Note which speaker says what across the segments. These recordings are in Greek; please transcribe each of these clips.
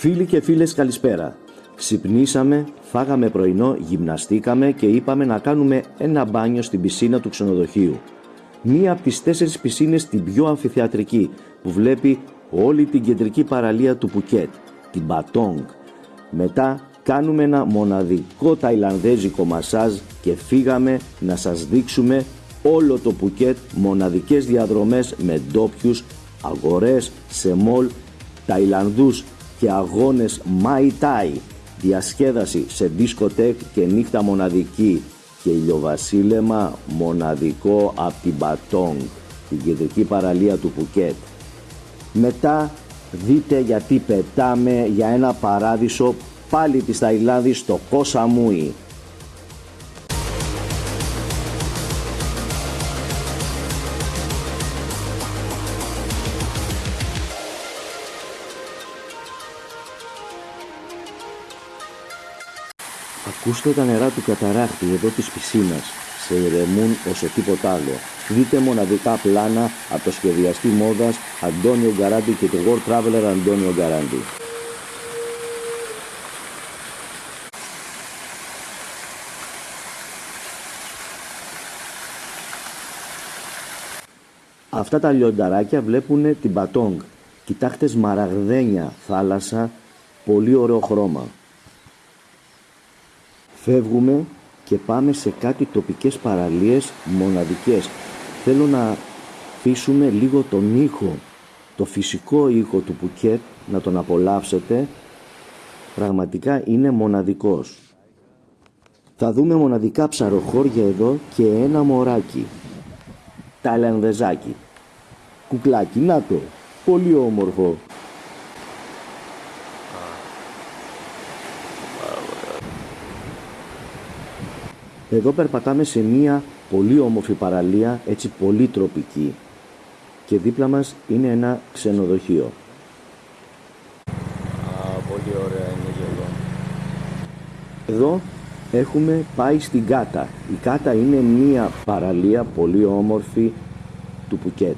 Speaker 1: Φίλοι και φίλες καλησπέρα. Ξυπνήσαμε, φάγαμε πρωινό, γυμναστήκαμε και είπαμε να κάνουμε ένα μπάνιο στην πισίνα του ξενοδοχείου. Μία από τις τέσσερις πισίνες την πιο αμφιθεατρική που βλέπει όλη την κεντρική παραλία του Πουκέτ, την Μπατόγκ. Μετά κάνουμε ένα μοναδικό ταϊλανδέζικο μασάζ και φύγαμε να σας δείξουμε όλο το Πουκέτ μοναδικές διαδρομές με ντόπιους, αγορές, σε μολ, Ταϊλανδούς και αγώνες Mai Tai, διασκέδαση σε δισκοτέκ και νύχτα μοναδική και ηλιοβασίλεμα μοναδικό από την Μπατόγκ, την κεντρική παραλία του Πουκέτ. Μετά δείτε γιατί πετάμε για ένα παράδεισο πάλι της Ταϊλάνδης στο Κόσαμούι. Ακούστε τα νερά του καταράκτη εδώ της πισίνας. Σε ηρεμούν όσο τίποτα άλλο. Δείτε μοναδικά πλάνα από το σχεδιαστή μόδας Αντώνιο Γκαράντι και το World Traveler Αντώνιο Γκαράντι. Αυτά τα λιονταράκια βλέπουν την Πατόγκ. Κοιτάξτε σμαραγδένια θάλασσα, πολύ ωραίο χρώμα. Φεύγουμε και πάμε σε κάτι τοπικές παραλίες μοναδικές. Θέλω να αφήσουμε λίγο τον ήχο, το φυσικό ήχο του Πουκέτ, να τον απολαύσετε. Πραγματικά είναι μοναδικός. Θα δούμε μοναδικά ψαροχώρια εδώ και ένα μωράκι. Ταλανδεζάκι. Κουκλάκι, να το. Πολύ όμορφο. Εδώ περπατάμε σε μία πολύ όμορφη παραλία, έτσι πολύ τροπική. Και δίπλα μας είναι ένα ξενοδοχείο.
Speaker 2: Α, πολύ ωραία είναι και εδώ.
Speaker 1: Εδώ έχουμε πάει στην Κάτα. Η Κάτα είναι μία παραλία πολύ όμορφη του Πουκέτ.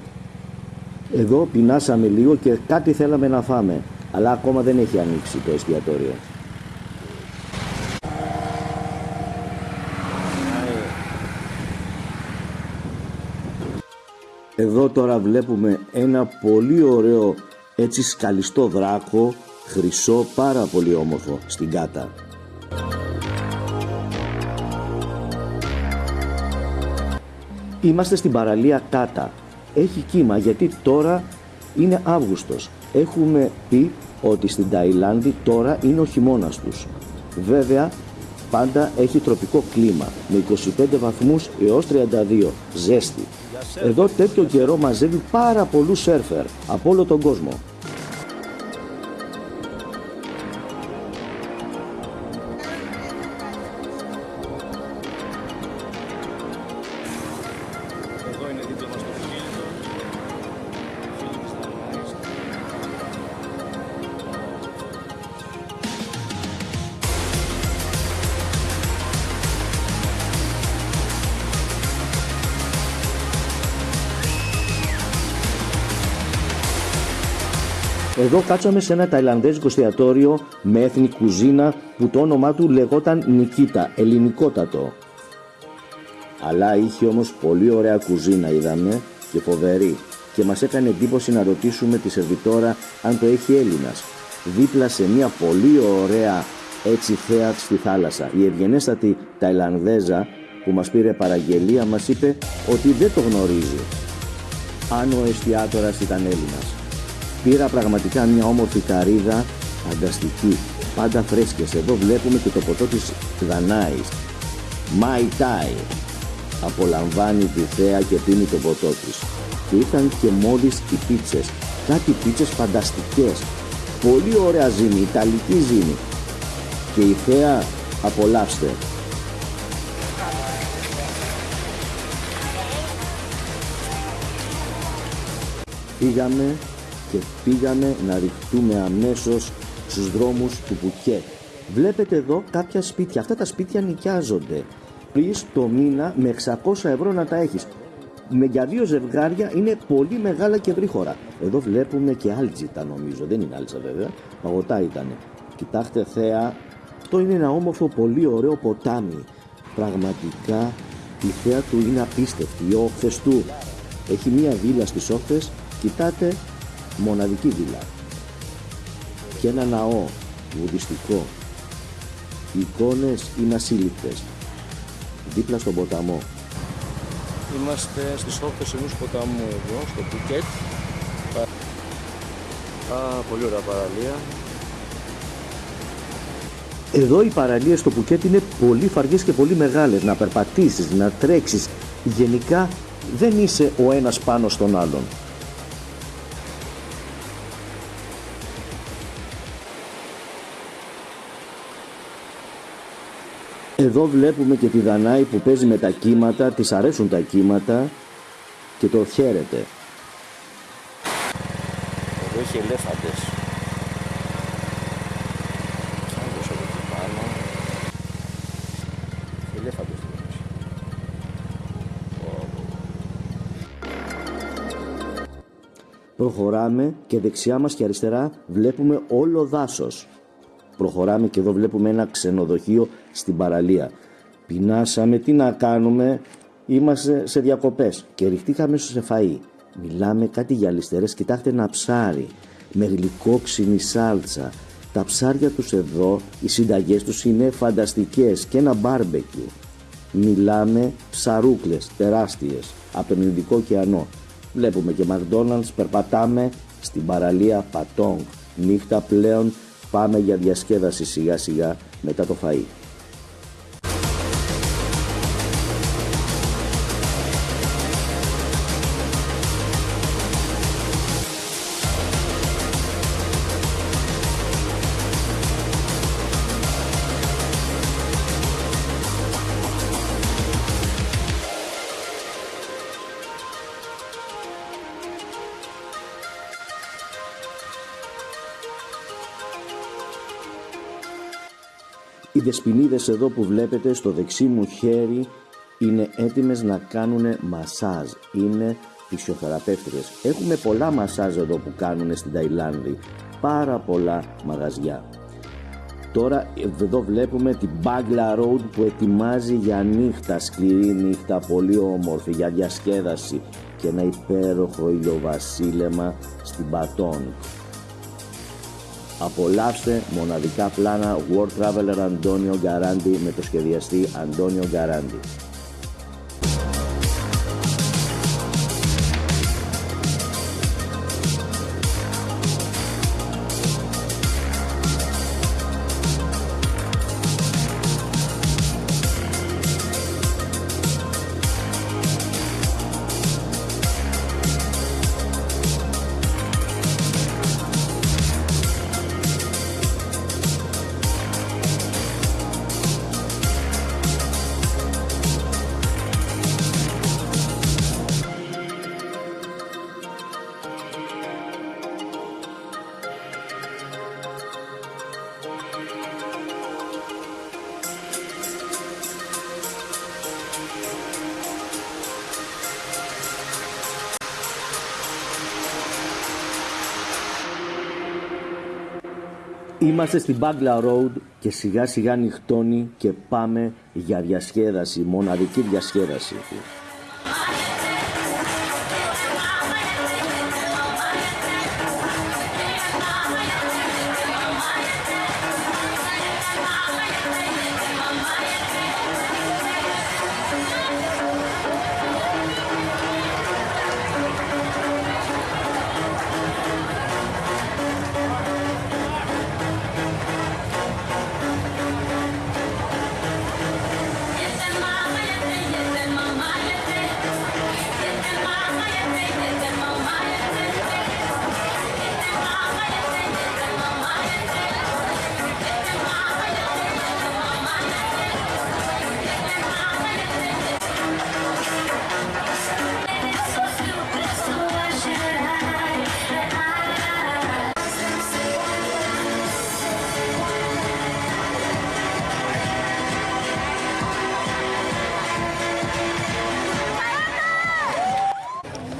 Speaker 1: Εδώ πεινάσαμε λίγο και κάτι θέλαμε να φάμε, αλλά ακόμα δεν έχει ανοίξει το εστιατόριο. Εδώ τώρα βλέπουμε ένα πολύ ωραίο έτσι σκαλιστό δράκο, χρυσό, πάρα πολύ όμορφο στην Κάτα. Είμαστε στην παραλία Κάτα. Έχει κύμα γιατί τώρα είναι Αύγουστος. Έχουμε πει ότι στην Ταϊλάνδη τώρα είναι ο χειμώνας τους. Βέβαια πάντα έχει τροπικό κλίμα με 25 βαθμούς έως 32 ζέστη. Εδώ τέτοιο καιρό μαζεύει πάρα πολλούς σέρφερ από όλο τον κόσμο.
Speaker 2: Εδώ
Speaker 1: κάτσαμε σε ένα ταϊλανδέζικο εστιατόριο με έθνη κουζίνα που το όνομά του λεγόταν Νικίτα, ελληνικότατο. Αλλά είχε όμως πολύ ωραία κουζίνα είδαμε και φοβερή και μας έκανε εντύπωση να ρωτήσουμε τη σερβιτόρα αν το έχει Έλληνας. Δίπλα σε μια πολύ ωραία έτσι θέα στη θάλασσα. Η ευγενέστατη Ταϊλανδέζα που μας πήρε παραγγελία μας είπε ότι δεν το γνωρίζει. Αν ο εστιατόρας ήταν Έλληνας. Πήρα πραγματικά μια όμορφη καρύδα φανταστική, πάντα φρέσκες. Εδώ βλέπουμε και το ποτό της Δανάης. Mai Tai. Απολαμβάνει τη θέα και πίνει το ποτό της. Και ήταν και μόλις οι πίτσες. Κάτι πίτσες φανταστικές. Πολύ ωραία ζύμη, ιταλική ζύμη. Και η θέα απολαύστε. Πήγαμε και πήγαμε να ρηχτούμε αμέσως στους δρόμους του Πουκέ. Βλέπετε εδώ κάποια σπίτια. Αυτά τα σπίτια νοικιάζονται. Πεις το μήνα με 600 ευρώ να τα έχεις. με για δύο ζευγάρια είναι πολύ μεγάλα και γρήγορα. Εδώ βλέπουμε και άλτζιτα νομίζω, δεν είναι άλτζα βέβαια, παγωτά ήταν. Κοιτάξτε θέα, αυτό είναι ένα όμορφο πολύ ωραίο ποτάμι. Πραγματικά η θέα του είναι απίστευτη, οι όχθες του. Έχει μία βίλα στις όχθες, κοιτάτε, μοναδική βίλα. Και ένα ναό βουδιστικό. Οι εικόνες είναι ασύλληπτες. Δίπλα στον ποταμό.
Speaker 2: Είμαστε στις όχθες ενός ποταμού εδώ, στο Πουκέτ. Α, πολύ ωραία παραλία.
Speaker 1: Εδώ οι παραλίες στο Πουκέτ είναι πολύ φαργές και πολύ μεγάλες. Να περπατήσεις, να τρέξεις. Γενικά δεν είσαι ο ένας πάνω στον άλλον. Εδώ βλέπουμε και τη Δανάη που παίζει με τα κύματα, της αρέσουν τα κύματα και το χαίρεται.
Speaker 2: Εδώ έχει ελέφαντες. Άλλος εδώ εκεί πάνω. Ελέφαντες εδώ έχει.
Speaker 1: Προχωράμε και δεξιά μας και αριστερά βλέπουμε όλο δάσος. Προχωράμε και εδώ βλέπουμε ένα ξενοδοχείο στην παραλία. Πεινάσαμε, τι να κάνουμε, είμαστε σε διακοπές και ριχτήκαμε σε φαΐ. Μιλάμε κάτι για λιστερές, κοιτάξτε ένα ψάρι με γλυκόξινη σάλτσα. Τα ψάρια τους εδώ, οι συνταγές τους είναι φανταστικές και ένα μπάρμπεκιου. Μιλάμε ψαρούκλες τεράστιες από τον Ινδικό ωκεανό. Βλέπουμε και McDonald's, περπατάμε στην παραλία Πατόγκ. Νύχτα πλέον πάμε για διασκέδαση σιγά σιγά μετά το φαΐ. Δεσποινίδες εδώ που βλέπετε στο δεξί μου χέρι είναι έτοιμες να κάνουν μασάζ. Είναι φυσιοθεραπεύτριες. Έχουμε πολλά μασάζ εδώ που κάνουν στην Ταϊλάνδη. Πάρα πολλά μαγαζιά. Τώρα εδώ βλέπουμε την Bagla Road που ετοιμάζει για νύχτα, σκληρή νύχτα, πολύ όμορφη, για διασκέδαση και ένα υπέροχο ηλιοβασίλεμα στην Πατόν. Απολαύστε μοναδικά πλάνα World Traveler Αντώνιο Γκαράντι με το σχεδιαστή Αντώνιο Γκαράντι. Είμαστε στην Bagla Road και σιγά σιγά νυχτώνει και πάμε για διασκέδαση, μοναδική διασκέδαση.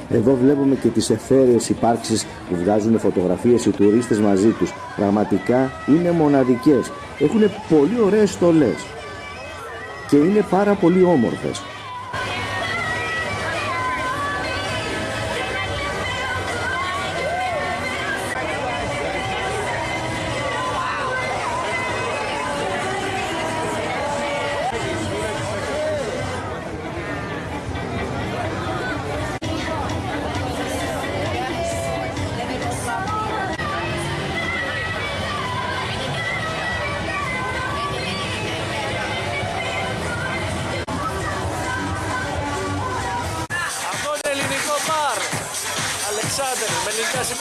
Speaker 1: Εδώ βλέπουμε και τις εθέρειες υπάρξεις που βγάζουν φωτογραφίες οι τουρίστες μαζί τους. Πραγματικά είναι μοναδικές. Έχουν πολύ ωραίες στολές και είναι πάρα πολύ όμορφες.
Speaker 2: Με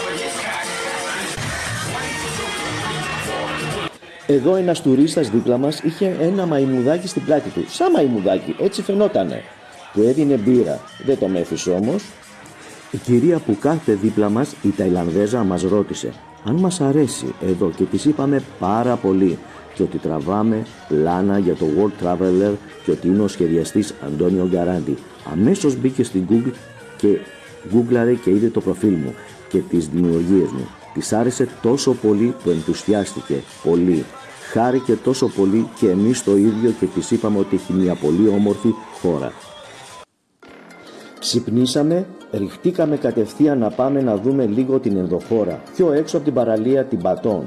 Speaker 2: ελληνικά σημεία.
Speaker 1: Εδώ ένας τουρίστας δίπλα μας είχε ένα μαϊμουδάκι στην πλάτη του. Σαν μαϊμουδάκι, έτσι φαινότανε. Του έδινε μπύρα. Δεν το μέθησε όμως. Η κυρία που κάθεται δίπλα μας, η Ταϊλανδέζα, μας ρώτησε αν μας αρέσει εδώ και της είπαμε πάρα πολύ και ότι τραβάμε πλάνα για το World Traveler και ότι είναι ο σχεδιαστής Αντώνιο Γκαράντι. Αμέσως μπήκε στην Google και γκούγκλαρε και είδε το προφίλ μου και τις δημιουργίες μου. Της άρεσε τόσο πολύ που ενθουσιάστηκε πολύ. Χάρηκε τόσο πολύ και εμείς το ίδιο και της είπαμε ότι έχει μια πολύ όμορφη χώρα. Ξυπνήσαμε, ριχτήκαμε κατευθείαν να πάμε να δούμε λίγο την ενδοχώρα, πιο έξω από την παραλία την Πατών.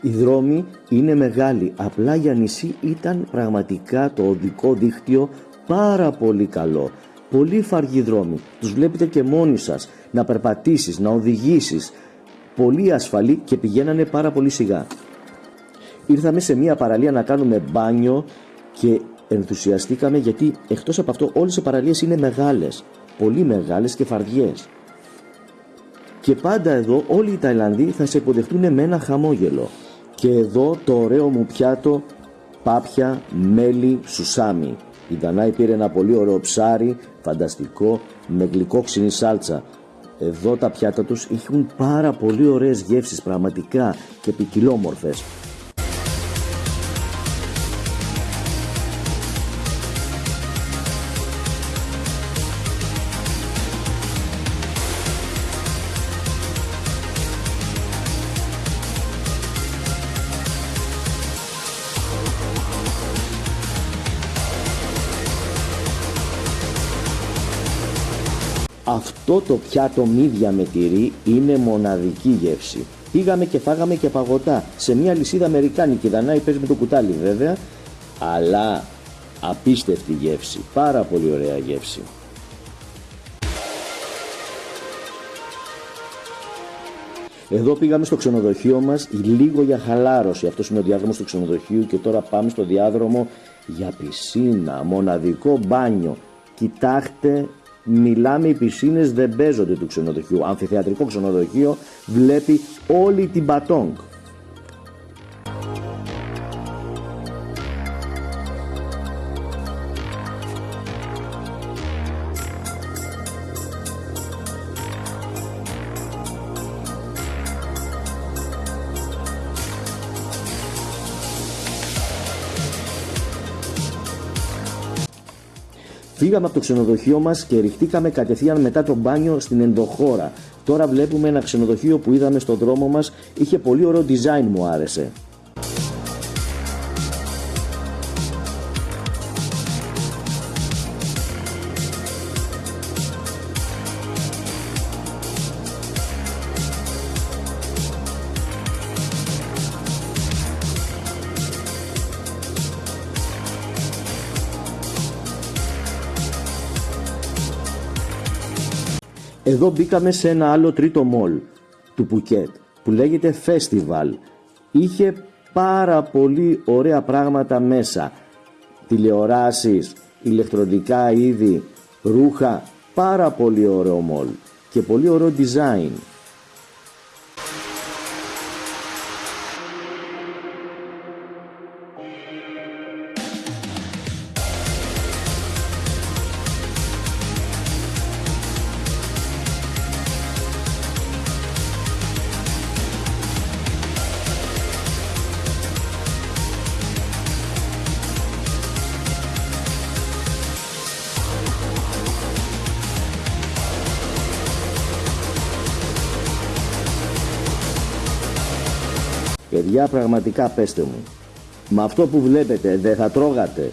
Speaker 1: Οι δρόμοι είναι μεγάλοι, απλά για νησί ήταν πραγματικά το οδικό δίκτυο πάρα πολύ καλό. Πολύ φαργοί δρόμοι, τους βλέπετε και μόνοι σας, να περπατήσεις, να οδηγήσεις. Πολύ ασφαλή και πηγαίνανε πάρα πολύ σιγά. Ήρθαμε σε μια παραλία να κάνουμε μπάνιο και ενθουσιαστήκαμε γιατί εκτός από αυτό όλες οι παραλίες είναι μεγάλες, πολύ μεγάλες και φαρδιές. Και πάντα εδώ όλοι οι Ταϊλανδοί θα σε υποδεχτούν με ένα χαμόγελο. Και εδώ το ωραίο μου πιάτο πάπια, μέλι, σουσάμι. Η Δανάη πήρε ένα πολύ ωραίο ψάρι, φανταστικό, με γλυκόξινη σάλτσα. Εδώ τα πιάτα τους έχουν πάρα πολύ ωραίες γεύσεις πραγματικά και ποικιλόμορφες. Αυτό το πιάτο μύδια με τυρί είναι μοναδική γεύση. Πήγαμε και φάγαμε και παγωτά σε μια λυσίδα αμερικάνικη. Δανάη παίζεις με το κουτάλι βέβαια, αλλά απίστευτη γεύση. Πάρα πολύ ωραία γεύση. Εδώ πήγαμε στο ξενοδοχείο μας λίγο για χαλάρωση. Αυτός είναι ο διάδρομος του ξενοδοχείου και τώρα πάμε στο διάδρομο για πισίνα, μοναδικό μπάνιο. Κοιτάξτε, μιλάμε οι πισίνες δεν παίζονται του ξενοδοχείου. Αμφιθεατρικό ξενοδοχείο βλέπει όλη την Πατόγκ. Φύγαμε από το ξενοδοχείο μας και ριχτήκαμε κατευθείαν μετά το μπάνιο στην ενδοχώρα. Τώρα βλέπουμε ένα ξενοδοχείο που είδαμε στο δρόμο μας, είχε πολύ ωραίο design μου άρεσε. Εδώ μπήκαμε σε ένα άλλο τρίτο μολ του Πουκέτ που λέγεται Festival. Είχε πάρα πολύ ωραία πράγματα μέσα. Τηλεοράσεις, ηλεκτρονικά είδη, ρούχα. Πάρα πολύ ωραίο μολ και πολύ ωραίο design. Παιδιά πραγματικά πέστε μου. Με αυτό που βλέπετε δεν θα τρώγατε.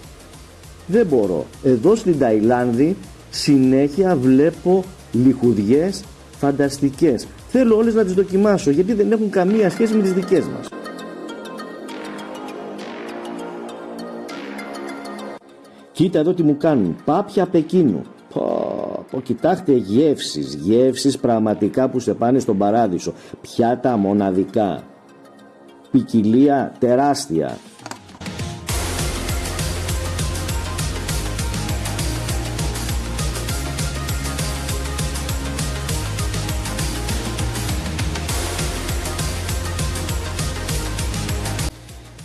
Speaker 1: Δεν μπορώ. Εδώ στην Ταϊλάνδη συνέχεια βλέπω λιχουδιές φανταστικές. Θέλω όλες να τις δοκιμάσω γιατί δεν έχουν καμία σχέση με τις δικές μας. Κοίτα εδώ τι μου κάνουν. Πάπια Πεκίνου. Πω, πω, κοιτάξτε γεύσεις, γεύσεις πραγματικά που σε πάνε στον παράδεισο. Πιάτα μοναδικά. Ποικιλία τεράστια.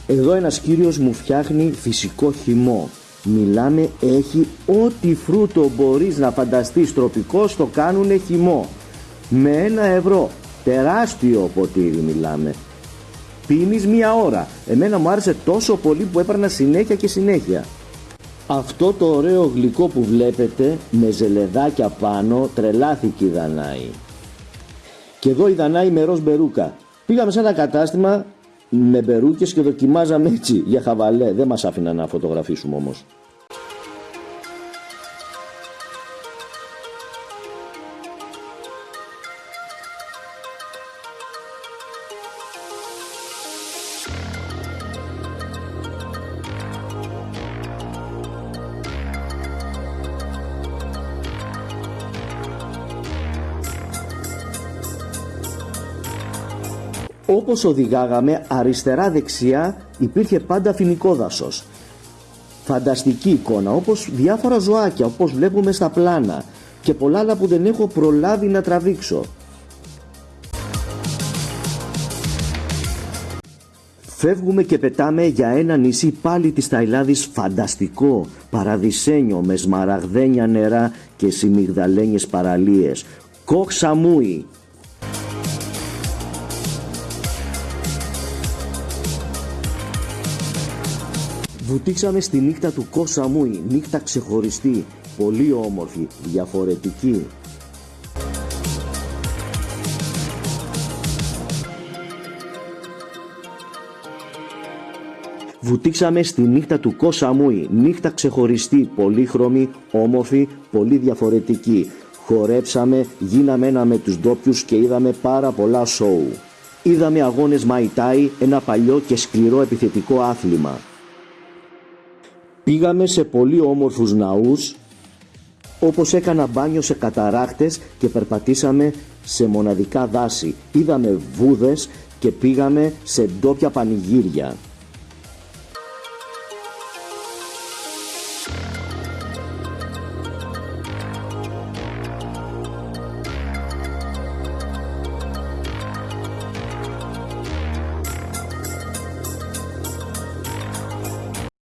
Speaker 1: Εδώ ένας κύριος μου φτιάχνει φυσικό χυμό. Μιλάμε έχει ό,τι φρούτο μπορείς να φανταστείς τροπικό το κάνουνε χυμό. Με ένα ευρώ. Τεράστιο ποτήρι μιλάμε. Πίνεις μία ώρα. Εμένα μου άρεσε τόσο πολύ που έπαιρνα συνέχεια και συνέχεια. Αυτό το ωραίο γλυκό που βλέπετε με ζελεδάκια πάνω τρελάθηκε η Δανάη. Και εδώ η Δανάη με ροζ μπερούκα. Πήγαμε σε ένα κατάστημα με μπερούκες και δοκιμάζαμε έτσι για χαβαλέ. Δεν μας άφηναν να φωτογραφίσουμε όμως. Όπως οδηγάγαμε αριστερά-δεξιά υπήρχε πάντα φοινικό δάσος. Φανταστική εικόνα όπως διάφορα ζωάκια όπως βλέπουμε στα πλάνα και πολλά άλλα που δεν έχω προλάβει να τραβήξω. Φεύγουμε και πετάμε για ένα νησί πάλι της Ταϊλάδης φανταστικό, παραδεισένιο με σμαραγδένια νερά και συμμυγδαλένιες παραλίες. Κοχ Βουτήξαμε στη νύχτα του Κόσαμούι, νύχτα ξεχωριστή, πολύ όμορφη, διαφορετική. Βουτήξαμε στη νύχτα του Κόσαμούι, νύχτα ξεχωριστή, πολύχρωμη, όμορφη, πολύ διαφορετική. Χορέψαμε, γίναμε ένα με τους ντόπιους και είδαμε πάρα πολλά σοου. Είδαμε αγώνες Μαϊτάι, ένα παλιό και σκληρό επιθετικό άθλημα. Πήγαμε σε πολύ όμορφους ναούς όπως έκανα μπάνιο σε καταράχτες και περπατήσαμε σε μοναδικά δάση. Είδαμε βούδες και πήγαμε σε ντόπια πανηγύρια.